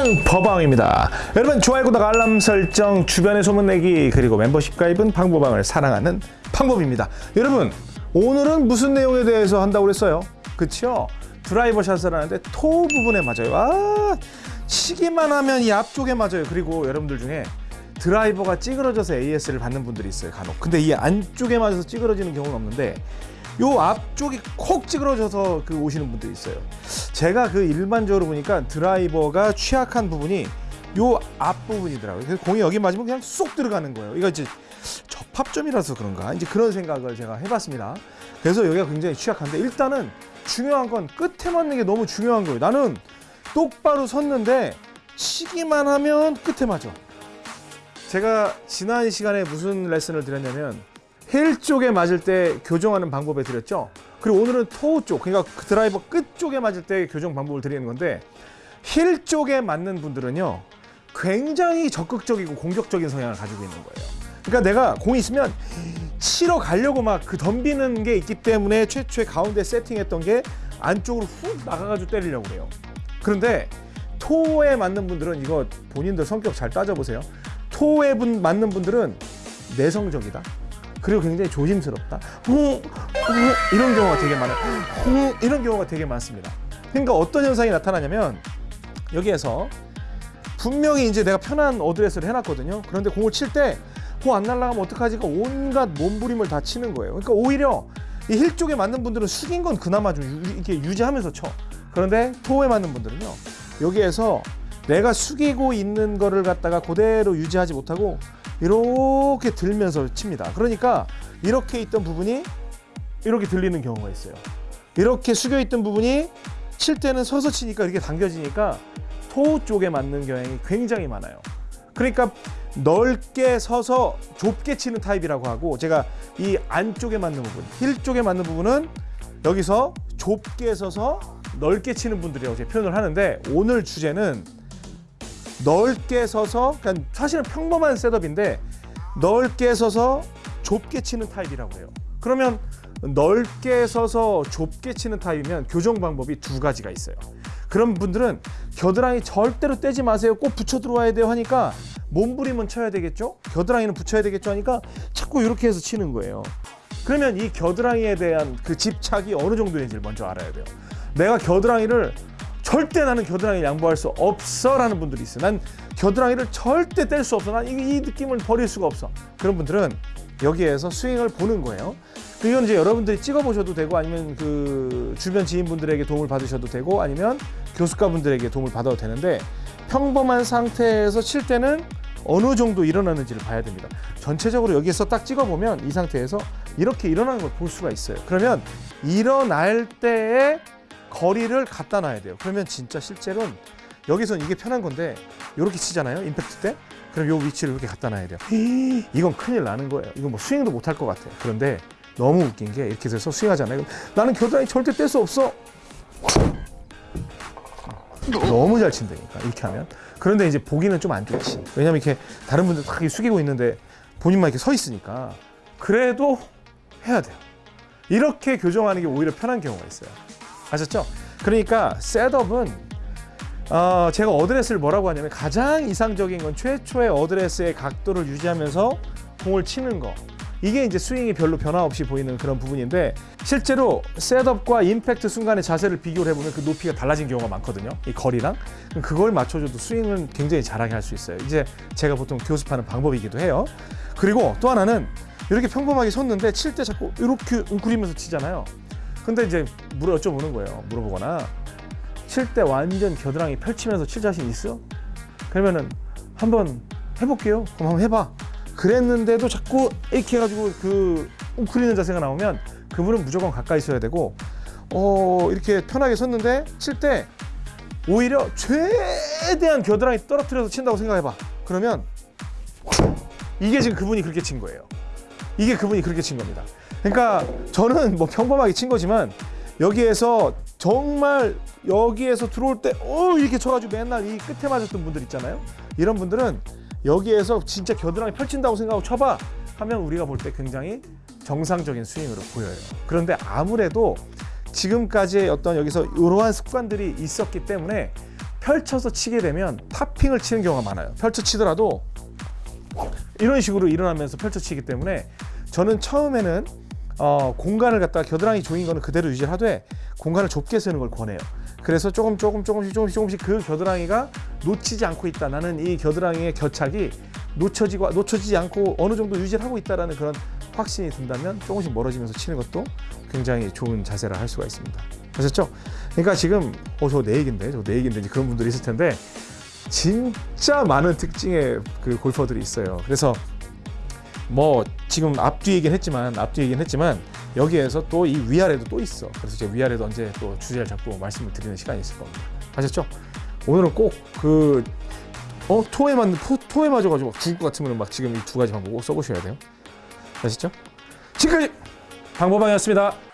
방법방입니다. 여러분 좋아요, 구독, 알람 설정, 주변에 소문내기 그리고 membership 가입은 방법방을 사랑하는 방법입니다. 여러분 오늘은 무슨 내용에 대해서 한다고 그랬어요? 그쵸? 드라이버 샷을 하는데 토 부분에 맞아요. 아 치기만 하면 이 앞쪽에 맞아요. 그리고 여러분들 중에 드라이버가 찌그러져서 AS를 받는 분들이 있어요 간혹 근데 이 안쪽에 맞아서 찌그러지는 경우는 없는데 요 앞쪽이 콕 찌그러져서 그 오시는 분들이 있어요. 제가 그 일반적으로 보니까 드라이버가 취약한 부분이 요 앞부분이더라고요. 그래서 공이 여기 맞으면 그냥 쏙 들어가는 거예요. 이거 이제 접합점이라서 그런가? 이제 그런 생각을 제가 해봤습니다. 그래서 여기가 굉장히 취약한데 일단은 중요한 건 끝에 맞는 게 너무 중요한 거예요. 나는 똑바로 섰는데 치기만 하면 끝에 맞아. 제가 지난 시간에 무슨 레슨을 드렸냐면 힐 쪽에 맞을 때 교정하는 방법에 드렸죠. 그리고 오늘은 토 쪽, 그러니까 그 드라이버 끝 쪽에 맞을 때 교정 방법을 드리는 건데 힐 쪽에 맞는 분들은요 굉장히 적극적이고 공격적인 성향을 가지고 있는 거예요. 그러니까 내가 공이 있으면 치러 가려고 막 그 덤비는 게 있기 때문에 최초에 가운데 세팅했던 게 안쪽으로 훅 나가가지고 때리려고 그래요. 그런데 토에 맞는 분들은 이거 본인들 성격 잘 따져보세요. 토에 분, 맞는 분들은 내성적이다. 그리고 굉장히 조심스럽다. 이런 경우가 되게 많아요. 후, 이런 경우가 되게 많습니다. 그러니까 어떤 현상이 나타나냐면 여기에서 분명히 이제 내가 편한 어드레스를 해놨거든요. 그런데 공을 칠 때 공 안 날아가면 어떡하지가 온갖 몸부림을 다 치는 거예요. 그러니까 오히려 이 힐 쪽에 맞는 분들은 숙인 건 그나마 좀 유, 이렇게 유지하면서 쳐. 그런데 toe에 맞는 분들은요. 여기에서 내가 숙이고 있는 거를 갖다가 그대로 유지하지 못하고 이렇게 들면서 칩니다. 그러니까 이렇게 있던 부분이 이렇게 들리는 경우가 있어요. 이렇게 숙여 있던 부분이 칠 때는 서서 치니까 이렇게 당겨지니까 toe 쪽에 맞는 경향이 굉장히 많아요. 그러니까 넓게 서서 좁게 치는 타입이라고 하고 제가 이 안쪽에 맞는 부분, 힐 쪽에 맞는 부분은 여기서 좁게 서서 넓게 치는 분들이라고 제가 표현을 하는데 오늘 주제는 넓게 서서 그러니까 사실은 평범한 셋업인데 넓게 서서 좁게 치는 타입이라고 해요. 그러면 넓게 서서 좁게 치는 타입이면 교정 방법이 두 가지가 있어요. 그런 분들은 겨드랑이 절대로 떼지 마세요. 꼭 붙여 들어와야 돼요 하니까 몸부림은 쳐야 되겠죠? 겨드랑이는 붙여야 되겠죠 하니까 자꾸 이렇게 해서 치는 거예요. 그러면 이 겨드랑이에 대한 그 집착이 어느 정도인지를 먼저 알아야 돼요. 내가 겨드랑이를 절대 나는 겨드랑이 양보할 수 없어 라는 분들이 있어요. 난 겨드랑이를 절대 뗄 수 없어. 난 이, 이 느낌을 버릴 수가 없어. 그런 분들은 여기에서 스윙을 보는 거예요. 이건 이제 여러분들이 찍어보셔도 되고 아니면 그 주변 지인분들에게 도움을 받으셔도 되고 아니면 교수가분들에게 도움을 받아도 되는데 평범한 상태에서 칠 때는 어느 정도 일어나는지를 봐야 됩니다. 전체적으로 여기서 딱 찍어보면 이 상태에서 이렇게 일어나는 걸 볼 수가 있어요. 그러면 일어날 때에 거리를 갖다 놔야 돼요. 그러면 진짜 실제로는 여기서는 이게 편한 건데 이렇게 치잖아요. 임팩트 때. 그럼 요 위치를 이렇게 갖다 놔야 돼요. 이건 큰일 나는 거예요. 이건 뭐 스윙도 못 할 것 같아요. 그런데 너무 웃긴 게 이렇게 돼서 스윙하잖아요. 나는 겨드랑이 절대 뗄 수 없어. 너무 잘 친다니까 이렇게 하면. 그런데 이제 보기는 좀 안 좋지. 왜냐면 이렇게 다른 분들 다 숙이고 있는데 본인만 이렇게 서 있으니까 그래도 해야 돼요. 이렇게 교정하는 게 오히려 편한 경우가 있어요. 아셨죠? 그러니까 setup은 어, 제가 어드레스를 뭐라고 하냐면 가장 이상적인 건 최초의 어드레스의 각도를 유지하면서 공을 치는 거. 이게 이제 스윙이 별로 변화 없이 보이는 그런 부분인데 실제로 셋업과 임팩트 순간의 자세를 비교를 해보면 그 높이가 달라진 경우가 많거든요. 이 거리랑 그걸 맞춰줘도 스윙은 굉장히 잘하게 할 수 있어요. 이제 제가 보통 교습하는 방법이기도 해요. 그리고 또 하나는 이렇게 평범하게 섰는데 칠 때 자꾸 이렇게 웅크리면서 치잖아요. 근데 이제 물어 여쭤보는 거예요. 물어보거나 칠 때 완전 겨드랑이 펼치면서 칠 자신 있어? 그러면은 한번 해볼게요. 그럼 한번 해봐. 그랬는데도 자꾸 이렇게 해가지고 그 웅크리는 자세가 나오면 그분은 무조건 가까이 있어야 되고 어 이렇게 편하게 섰는데 칠 때 오히려 최대한 겨드랑이 떨어뜨려서 친다고 생각해봐. 그러면 이게 지금 그분이 그렇게 친 거예요. 이게 그분이 그렇게 친 겁니다. 그러니까 저는 뭐 평범하게 친 거지만 여기에서 정말 여기에서 들어올 때 어, 이렇게 쳐가지고 맨날 이 끝에 맞았던 분들 있잖아요. 이런 분들은 여기에서 진짜 겨드랑이 펼친다고 생각하고 쳐봐 하면 우리가 볼 때 굉장히 정상적인 스윙으로 보여요. 그런데 아무래도 지금까지의 어떤 여기서 이러한 습관들이 있었기 때문에 펼쳐서 치게 되면 탑핑을 치는 경우가 많아요. 펼쳐 치더라도 이런 식으로 일어나면서 펼쳐 치기 때문에 저는 처음에는 어, 공간을 갖다가 겨드랑이 조인 거는 그대로 유지하되 공간을 좁게 쓰는 걸 권해요. 그래서 조금 조금 조금씩 조금씩 조금씩 그 겨드랑이가 놓치지 않고 있다. 나는 이 겨드랑이의 겨착이 놓쳐지고 놓쳐지지 않고 어느 정도 유지를 하고 있다라는 그런 확신이 든다면 조금씩 멀어지면서 치는 것도 굉장히 좋은 자세라 할 수가 있습니다. 아셨죠? 그러니까 지금 어저 내 얘긴데 저 내 얘긴데 그런 분들이 있을 텐데 진짜 많은 특징의 그 골퍼들이 있어요. 그래서 뭐 지금 앞뒤 얘기는 했지만 앞뒤 얘기는 했지만 여기에서 또 이 위아래도 또 있어. 그래서 제가 위아래도 언제 또 주제를 잡고 말씀을 드리는 시간이 있을 겁니다. 아셨죠? 오늘은 꼭그 어, 토에 맞는 토, 토에 맞아가지고 막 죽을 것 같으면 막 지금 이 두 가지 방법 꼭 써보셔야 돼요. 아시죠? 지금까지 방법방이었습니다.